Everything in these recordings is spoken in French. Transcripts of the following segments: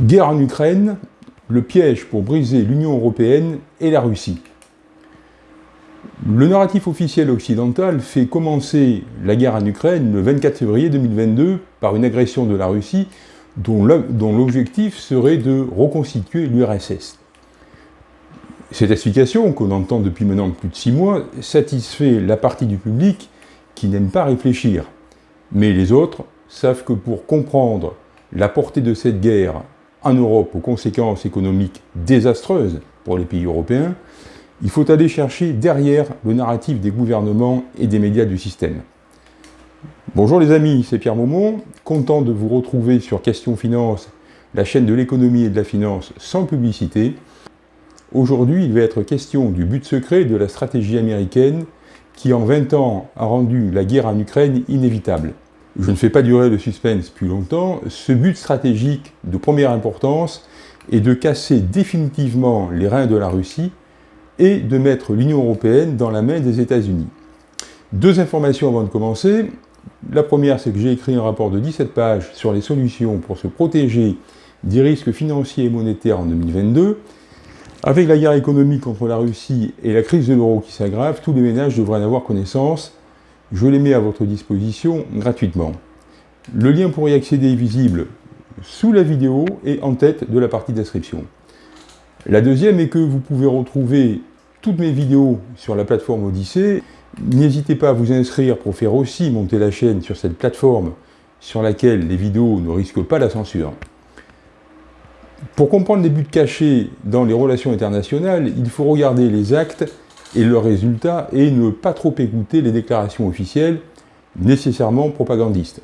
Guerre en Ukraine, le piège pour briser l'Union européenne et la Russie. Le narratif officiel occidental fait commencer la guerre en Ukraine le 24 février 2022 par une agression de la Russie dont l'objectif serait de reconstituer l'URSS. Cette explication, qu'on entend depuis maintenant plus de six mois, satisfait la partie du public qui n'aime pas réfléchir. Mais les autres savent que pour comprendre la portée de cette guerre en Europe aux conséquences économiques désastreuses pour les pays européens, il faut aller chercher derrière le narratif des gouvernements et des médias du système. Bonjour les amis, c'est Pierre Maumont, content de vous retrouver sur Question Finance, la chaîne de l'économie et de la finance sans publicité. Aujourd'hui, il va être question du but secret de la stratégie américaine qui en 20 ans a rendu la guerre en Ukraine inévitable je ne fais pas durer le suspense plus longtemps, ce but stratégique de première importance est de casser définitivement les reins de la Russie et de mettre l'Union européenne dans la main des États-Unis. Deux informations avant de commencer. La première, c'est que j'ai écrit un rapport de 17 pages sur les solutions pour se protéger des risques financiers et monétaires en 2022. Avec la guerre économique contre la Russie et la crise de l'euro qui s'aggrave, tous les ménages devraient en avoir connaissance je les mets à votre disposition gratuitement. Le lien pour y accéder est visible sous la vidéo et en tête de la partie description. La deuxième est que vous pouvez retrouver toutes mes vidéos sur la plateforme Odyssée. N'hésitez pas à vous inscrire pour faire aussi monter la chaîne sur cette plateforme sur laquelle les vidéos ne risquent pas la censure. Pour comprendre les buts cachés dans les relations internationales, il faut regarder les actes et le résultat est ne pas trop écouter les déclarations officielles, nécessairement propagandistes.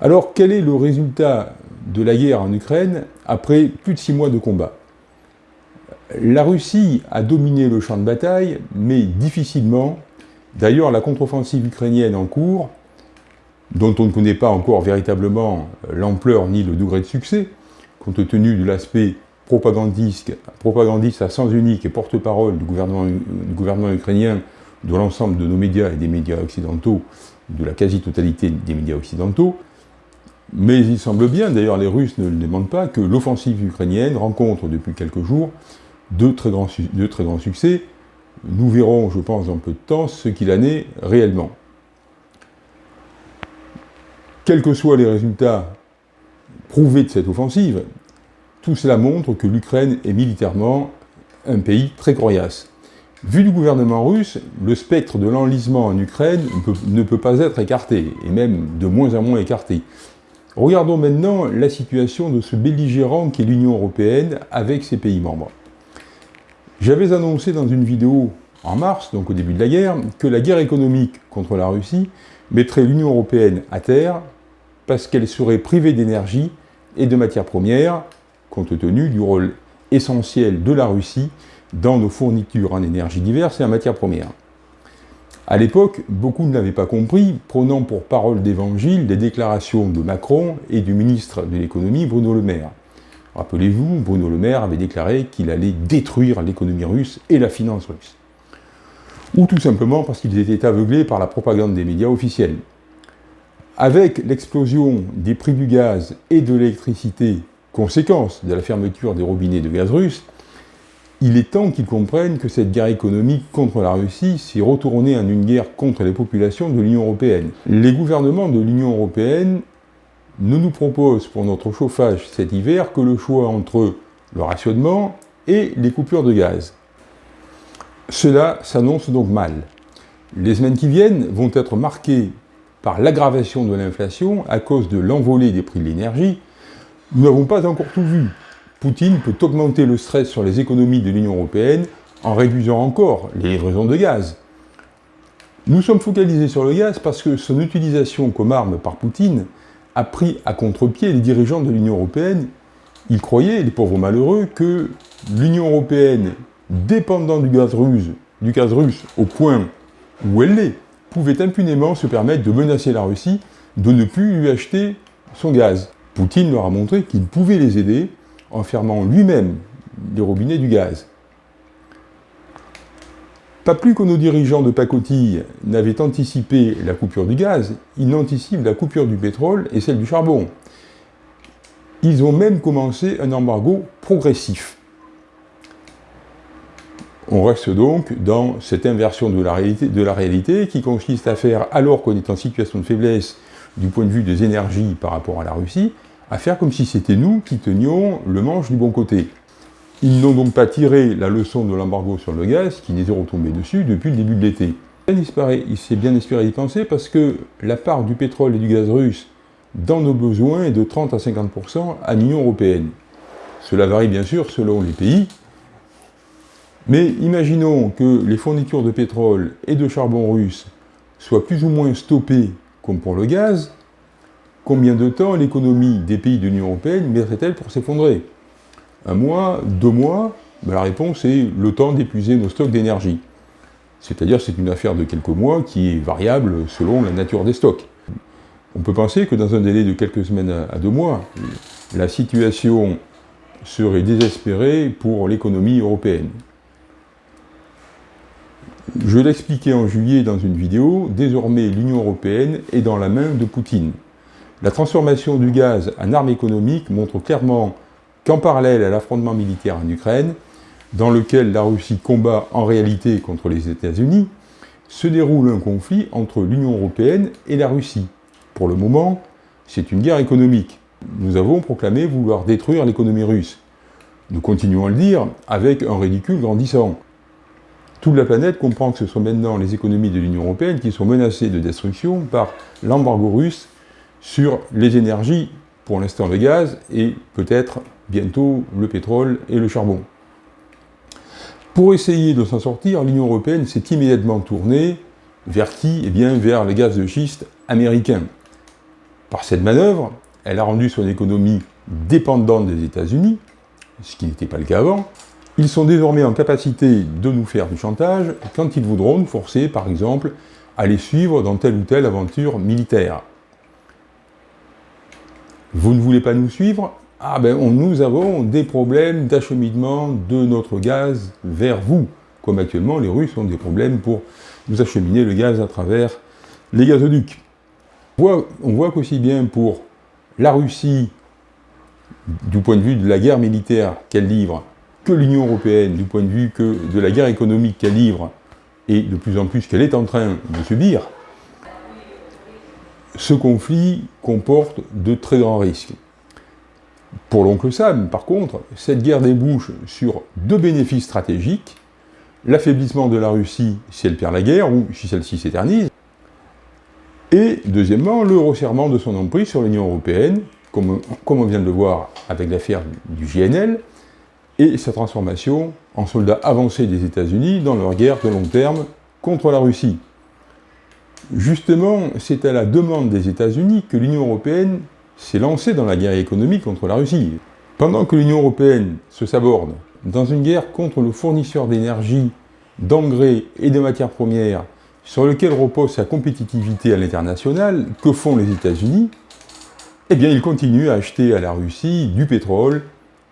Alors quel est le résultat de la guerre en Ukraine après plus de six mois de combat? La Russie a dominé le champ de bataille, mais difficilement. D'ailleurs, la contre-offensive ukrainienne en cours, dont on ne connaît pas encore véritablement l'ampleur ni le degré de succès, compte tenu de l'aspect propagandiste, à sens unique et porte-parole du gouvernement, ukrainien, de l'ensemble de nos médias et des médias occidentaux, de la quasi-totalité des médias occidentaux. Mais il semble bien, d'ailleurs les Russes ne le demandent pas, que l'offensive ukrainienne rencontre depuis quelques jours de très grands succès. Nous verrons, je pense, dans peu de temps, ce qu'il en est réellement. Quels que soient les résultats prouvés de cette offensive, tout cela montre que l'Ukraine est militairement un pays très coriace. Vu du gouvernement russe, le spectre de l'enlisement en Ukraine ne peut, pas être écarté, et même de moins en moins écarté. Regardons maintenant la situation de ce belligérant qu'est l'Union européenne avec ses pays membres. J'avais annoncé dans une vidéo en mars, donc au début de la guerre, que la guerre économique contre la Russie mettrait l'Union européenne à terre parce qu'elle serait privée d'énergie et de matières premières, compte tenu du rôle essentiel de la Russie dans nos fournitures en énergie diverses et en matières premières. À l'époque, beaucoup ne l'avaient pas compris, prenant pour parole d'évangile des déclarations de Macron et du ministre de l'économie Bruno Le Maire. Rappelez-vous, Bruno Le Maire avait déclaré qu'il allait détruire l'économie russe et la finance russe. Ou tout simplement parce qu'ils étaient aveuglés par la propagande des médias officiels. Avec l'explosion des prix du gaz et de l'électricité Conséquence de la fermeture des robinets de gaz russe, il est temps qu'ils comprennent que cette guerre économique contre la Russie s'est retournée en une guerre contre les populations de l'Union européenne. Les gouvernements de l'Union européenne ne nous proposent pour notre chauffage cet hiver que le choix entre le rationnement et les coupures de gaz. Cela s'annonce donc mal. Les semaines qui viennent vont être marquées par l'aggravation de l'inflation à cause de l'envolée des prix de l'énergie nous n'avons pas encore tout vu. Poutine peut augmenter le stress sur les économies de l'Union européenne en réduisant encore les livraisons de gaz. Nous sommes focalisés sur le gaz parce que son utilisation comme arme par Poutine a pris à contre-pied les dirigeants de l'Union européenne. Ils croyaient, les pauvres malheureux, que l'Union européenne, dépendant du gaz, russe, du gaz russe au point où elle l'est, pouvait impunément se permettre de menacer la Russie de ne plus lui acheter son gaz. Poutine leur a montré qu'il pouvait les aider en fermant lui-même les robinets du gaz. Pas plus que nos dirigeants de pacotille n'avaient anticipé la coupure du gaz, ils n'anticipent la coupure du pétrole et celle du charbon. Ils ont même commencé un embargo progressif. On reste donc dans cette inversion de la réalité qui consiste à faire, alors qu'on est en situation de faiblesse du point de vue des énergies par rapport à la Russie, à faire comme si c'était nous qui tenions le manche du bon côté. Ils n'ont donc pas tiré la leçon de l'embargo sur le gaz qui n'était retombé dessus depuis le début de l'été. Il s'est bien espéré y penser parce que la part du pétrole et du gaz russe dans nos besoins est de 30 à 50% à l'Union Européenne. Cela varie bien sûr selon les pays, mais imaginons que les fournitures de pétrole et de charbon russe soient plus ou moins stoppées comme pour le gaz, combien de temps l'économie des pays de l'Union Européenne mettrait-elle pour s'effondrer? Un mois, deux mois, ben, la réponse est le temps d'épuiser nos stocks d'énergie. C'est-à-dire c'est une affaire de quelques mois qui est variable selon la nature des stocks. On peut penser que dans un délai de quelques semaines à deux mois, la situation serait désespérée pour l'économie européenne. Je l'expliquais en juillet dans une vidéo, désormais l'Union européenne est dans la main de Poutine. La transformation du gaz en arme économique montre clairement qu'en parallèle à l'affrontement militaire en Ukraine, dans lequel la Russie combat en réalité contre les États-Unis, se déroule un conflit entre l'Union européenne et la Russie. Pour le moment, c'est une guerre économique. Nous avons proclamé vouloir détruire l'économie russe. Nous continuons à le dire avec un ridicule grandissant. Toute la planète comprend que ce sont maintenant les économies de l'Union européenne qui sont menacées de destruction par l'embargo russe sur les énergies, pour l'instant le gaz, et peut-être bientôt le pétrole et le charbon. Pour essayer de s'en sortir, l'Union européenne s'est immédiatement tournée vers qui? Eh bien, vers les gaz de schiste américains. Par cette manœuvre, elle a rendu son économie dépendante des États-Unis, ce qui n'était pas le cas avant. Ils sont désormais en capacité de nous faire du chantage quand ils voudront nous forcer, par exemple, à les suivre dans telle ou telle aventure militaire. Vous ne voulez pas nous suivre ah ben nous avons des problèmes d'acheminement de notre gaz vers vous, comme actuellement les Russes ont des problèmes pour nous acheminer le gaz à travers les gazoducs. On voit, qu'aussi bien pour la Russie, du point de vue de la guerre militaire qu'elle livre, que l'Union Européenne, du point de vue que de la guerre économique qu'elle livre, et de plus en plus qu'elle est en train de subir, ce conflit comporte de très grands risques. Pour l'oncle Sam, par contre, cette guerre débouche sur deux bénéfices stratégiques, l'affaiblissement de la Russie si elle perd la guerre, ou si celle-ci s'éternise, et deuxièmement, le resserrement de son emprise sur l'Union Européenne, comme, on vient de le voir avec l'affaire du GNL, et sa transformation en soldats avancés des États-Unis dans leur guerre de long terme contre la Russie. Justement, c'est à la demande des États-Unis que l'Union Européenne s'est lancé dans la guerre économique contre la Russie. Pendant que l'Union Européenne se saborde dans une guerre contre le fournisseur d'énergie, d'engrais et de matières premières sur lequel repose sa compétitivité à l'international, que font les États-Unis? Eh bien, ils continuent à acheter à la Russie du pétrole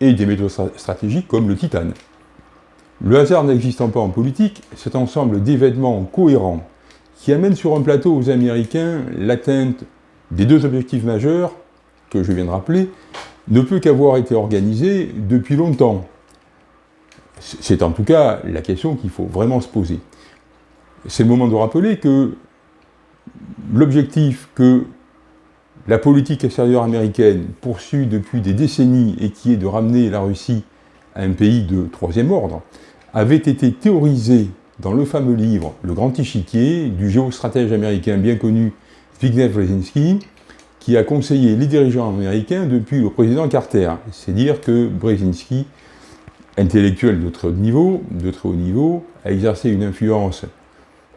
et des métaux stratégiques comme le titane. Le hasard n'existant pas en politique, cet ensemble d'événements cohérents qui amène sur un plateau aux Américains l'atteinte des deux objectifs majeurs que je viens de rappeler, ne peut qu'avoir été organisé depuis longtemps. C'est en tout cas la question qu'il faut vraiment se poser. C'est le moment de rappeler que l'objectif que la politique extérieure américaine poursuit depuis des décennies et qui est de ramener la Russie à un pays de troisième ordre, avait été théorisé dans le fameux livre Le Grand Échiquier du géostratège américain bien connu Zbigniew Brzezinski, qui a conseillé les dirigeants américains depuis le président Carter. C'est dire que Brzezinski, intellectuel de très haut niveau, de très haut niveau, a exercé une influence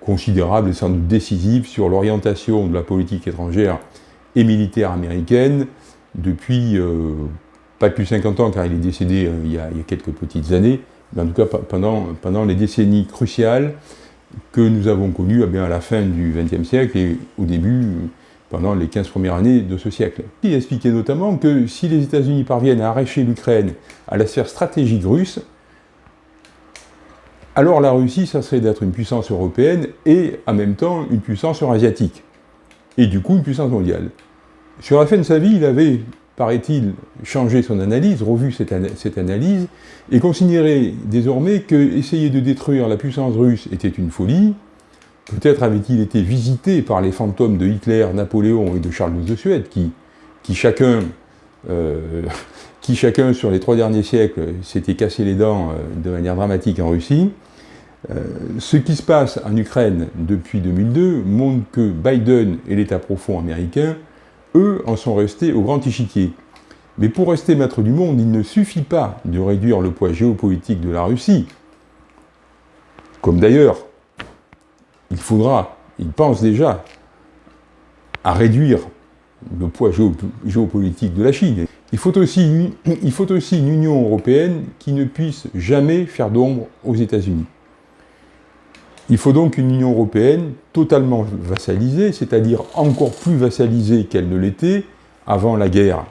considérable et sans doute décisive sur l'orientation de la politique étrangère et militaire américaine depuis euh, pas plus de 50 ans, car il est décédé euh, il, y a, quelques petites années, en tout cas pendant, pendant les décennies cruciales que nous avons connues eh à la fin du XXe siècle et au début pendant les 15 premières années de ce siècle. Il expliquait notamment que si les États-Unis parviennent à arracher l'Ukraine à la sphère stratégique russe, alors la Russie, ça serait d'être une puissance européenne et en même temps une puissance eurasiatique, et du coup une puissance mondiale. Sur la fin de sa vie, il avait paraît-il, changé son analyse, revu cette, analyse, et considéré désormais que essayer de détruire la puissance russe était une folie. Peut-être avait-il été visité par les fantômes de Hitler, Napoléon et de Charles de Suède, qui, euh, chacun sur les trois derniers siècles s'était cassé les dents euh, de manière dramatique en Russie. Euh, ce qui se passe en Ukraine depuis 2002 montre que Biden et l'État profond américain, en sont restés au grand échiquier. Mais pour rester maître du monde, il ne suffit pas de réduire le poids géopolitique de la Russie. Comme d'ailleurs, il faudra, il pense déjà, à réduire le poids géopolitique de la Chine. Il faut aussi une Union européenne qui ne puisse jamais faire d'ombre aux États-Unis. Il faut donc une Union européenne totalement vassalisée, c'est-à-dire encore plus vassalisée qu'elle ne l'était avant la guerre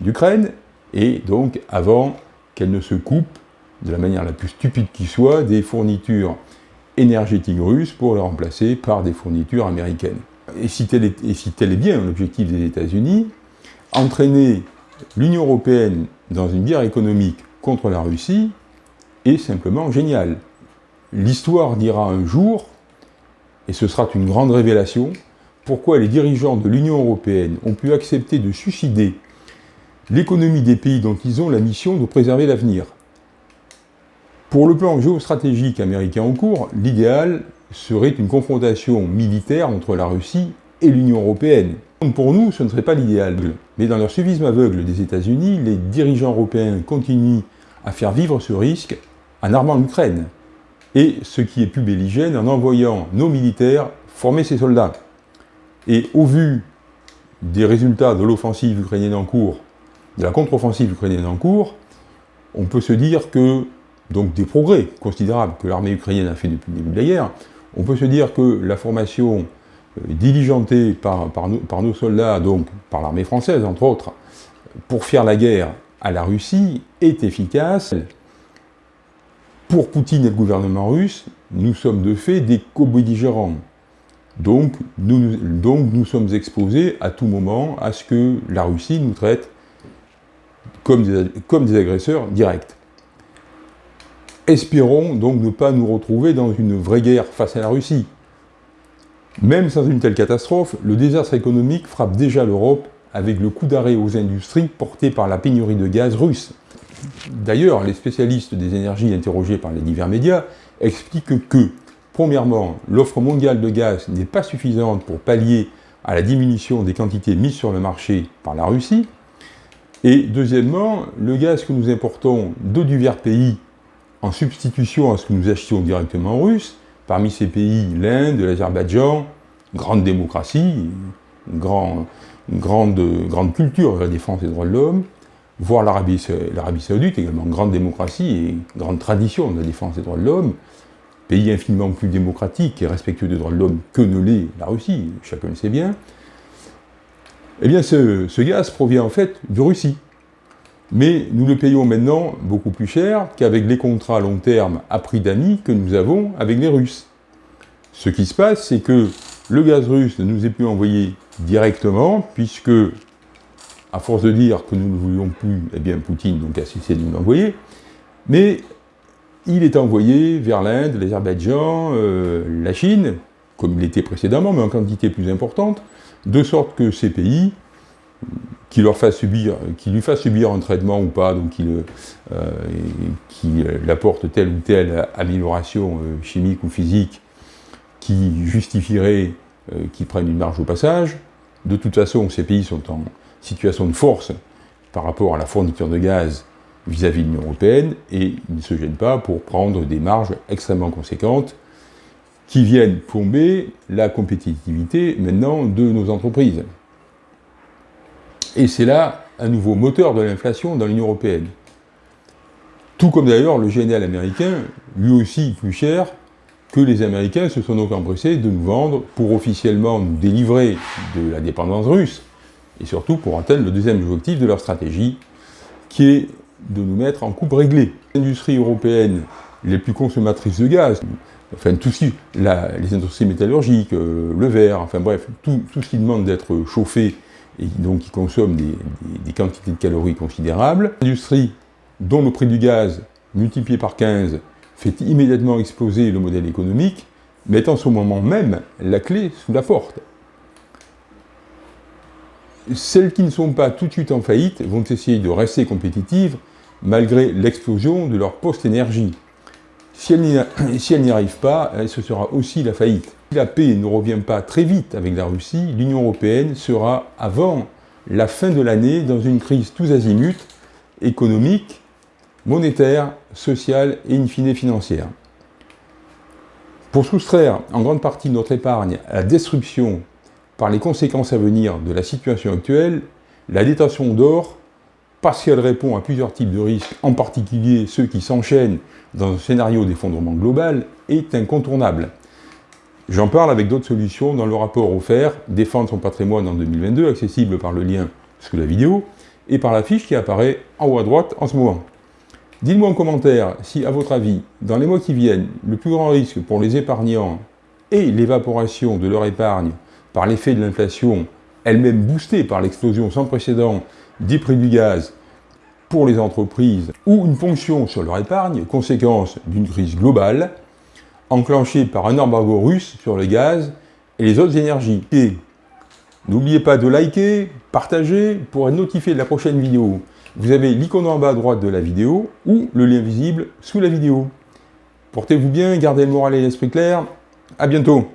d'Ukraine, et donc avant qu'elle ne se coupe, de la manière la plus stupide qui soit, des fournitures énergétiques russes pour les remplacer par des fournitures américaines. Et si tel est, et si tel est bien l'objectif des États-Unis, entraîner l'Union européenne dans une guerre économique contre la Russie est simplement génial. L'histoire dira un jour, et ce sera une grande révélation, pourquoi les dirigeants de l'Union européenne ont pu accepter de suicider l'économie des pays dont ils ont la mission de préserver l'avenir. Pour le plan géostratégique américain en cours, l'idéal serait une confrontation militaire entre la Russie et l'Union européenne. Pour nous, ce ne serait pas l'idéal. Mais dans leur suivisme aveugle des États-Unis, les dirigeants européens continuent à faire vivre ce risque en armant l'Ukraine. Et ce qui est plus belligène, en envoyant nos militaires former ces soldats. Et au vu des résultats de l'offensive ukrainienne en cours, de la contre-offensive ukrainienne en cours, on peut se dire que, donc des progrès considérables que l'armée ukrainienne a fait depuis le début de la guerre, on peut se dire que la formation euh, diligentée par, nos, soldats, donc par l'armée française entre autres, pour faire la guerre à la Russie est efficace. Pour Poutine et le gouvernement russe, nous sommes de fait des co-belligérants. Donc nous, sommes exposés à tout moment à ce que la Russie nous traite comme des agresseurs directs. Espérons donc ne pas nous retrouver dans une vraie guerre face à la Russie. Même sans une telle catastrophe, le désastre économique frappe déjà l'Europe avec le coup d'arrêt aux industries porté par la pénurie de gaz russe. D'ailleurs, les spécialistes des énergies interrogés par les divers médias expliquent que, premièrement, l'offre mondiale de gaz n'est pas suffisante pour pallier à la diminution des quantités mises sur le marché par la Russie, et deuxièmement, le gaz que nous importons de divers pays en substitution à ce que nous achetions directement russe, parmi ces pays, l'Inde, l'Azerbaïdjan, grande démocratie, grande, grande culture de la défense des droits de l'homme, voire l'Arabie saoudite, également grande démocratie et grande tradition de la défense des droits de l'homme, pays infiniment plus démocratique et respectueux des droits de l'homme que ne l'est la Russie, chacun le sait bien, eh bien ce, ce gaz provient en fait de Russie mais nous le payons maintenant beaucoup plus cher qu'avec les contrats à long terme à prix d'amis que nous avons avec les Russes. Ce qui se passe, c'est que le gaz russe ne nous est plus envoyé directement, puisque, à force de dire que nous ne voulions plus, eh bien Poutine donc a cessé de nous l'envoyer, mais il est envoyé vers l'Inde, l'Azerbaïdjan, euh, la Chine, comme il était précédemment, mais en quantité plus importante, de sorte que ces pays qui, lui fasse subir un traitement ou pas, donc qui, euh, qui apporte telle ou telle amélioration euh, chimique ou physique qui justifierait euh, qu'ils prennent une marge au passage. De toute façon, ces pays sont en situation de force par rapport à la fourniture de gaz vis-à-vis de l'Union européenne, et ils ne se gênent pas pour prendre des marges extrêmement conséquentes qui viennent plomber la compétitivité maintenant de nos entreprises. Et c'est là un nouveau moteur de l'inflation dans l'Union européenne. Tout comme d'ailleurs le GNL américain, lui aussi plus cher, que les Américains se sont donc empressés de nous vendre pour officiellement nous délivrer de la dépendance russe, et surtout pour atteindre le deuxième objectif de leur stratégie, qui est de nous mettre en coupe réglée. Les industries européennes les plus consommatrices de gaz, enfin tout ce les industries métallurgiques, euh, le verre, enfin bref, tout, ce qui demande d'être chauffé et donc qui consomment des, des quantités de calories considérables. L'industrie dont le prix du gaz multiplié par 15 fait immédiatement exploser le modèle économique, met en ce moment même la clé sous la porte. Celles qui ne sont pas tout de suite en faillite vont essayer de rester compétitives malgré l'explosion de leur post-énergie. Si elles n'y arrivent pas, ce sera aussi la faillite. Si la paix ne revient pas très vite avec la Russie, l'Union Européenne sera, avant la fin de l'année, dans une crise tous azimuts, économique, monétaire, sociale et in fine financière. Pour soustraire en grande partie notre épargne à la destruction par les conséquences à venir de la situation actuelle, la détention d'or, parce qu'elle répond à plusieurs types de risques, en particulier ceux qui s'enchaînent dans un scénario d'effondrement global, est incontournable. J'en parle avec d'autres solutions dans le rapport offert « Défendre son patrimoine en 2022 », accessible par le lien sous la vidéo, et par la fiche qui apparaît en haut à droite en ce moment. Dites-moi en commentaire si, à votre avis, dans les mois qui viennent, le plus grand risque pour les épargnants est l'évaporation de leur épargne par l'effet de l'inflation, elle-même boostée par l'explosion sans précédent des prix du gaz pour les entreprises, ou une ponction sur leur épargne, conséquence d'une crise globale, enclenchée par un embargo russe sur le gaz et les autres énergies. N'oubliez pas de liker, partager pour être notifié de la prochaine vidéo vous avez l'icône en bas à droite de la vidéo ou le lien visible sous la vidéo. Portez-vous bien, gardez le moral et l'esprit clair. À bientôt